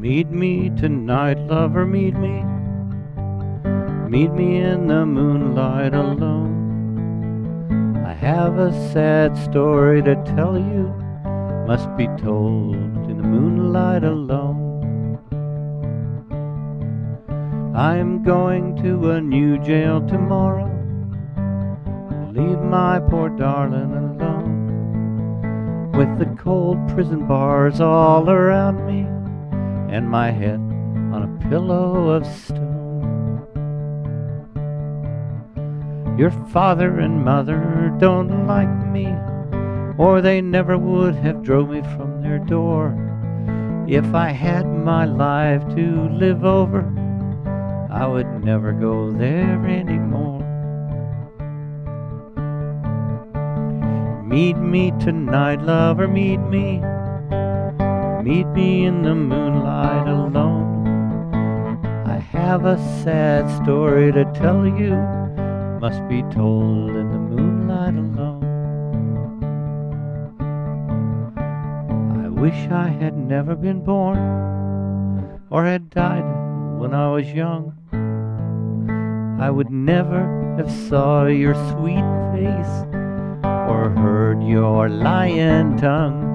Meet me tonight, lover, meet me. Meet me in the moonlight alone. I have a sad story to tell you, must be told in the moonlight alone. I'm going to a new jail tomorrow. Leave my poor darling alone. With the cold prison bars all around me, and my head on a pillow of stone. Your father and mother don't like me, or they never would have drove me from their door. If I had my life to live over, I would never go there anymore. Meet me tonight, lover, meet me. Meet me in the moonlight alone. I have a sad story to tell you, must be told in the moonlight alone. I wish I had never been born or had died when I was young. I would never have saw your sweet face or heard your lying tongue.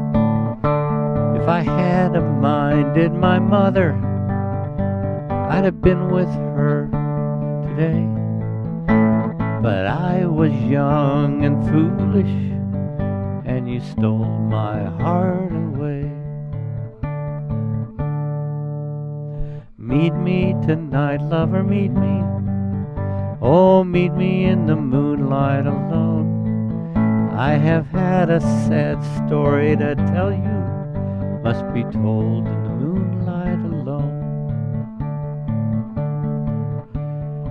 If I had a minded my mother, I'd have been with her today. But I was young and foolish, and you stole my heart away. Meet me tonight, lover, meet me. Oh, meet me in the moonlight alone. I have had a sad story to tell you, must be told in the moonlight alone.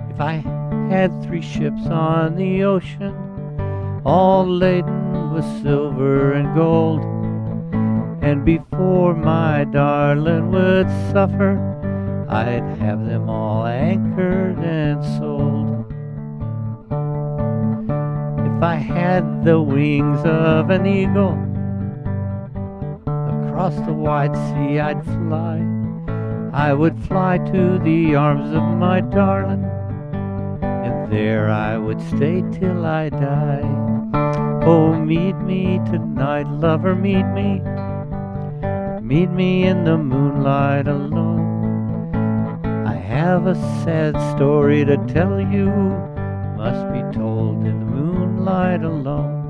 If I had three ships on the ocean, all laden with silver and gold, and before my darling would suffer, I'd have them all anchored and sold. If I had the wings of an eagle, across the wide sea I'd fly. I would fly to the arms of my darling, and there I would stay till I die. Oh, meet me tonight, lover, meet me. Meet me in the moonlight alone. I have a sad story to tell you, must be told in the moonlight alone.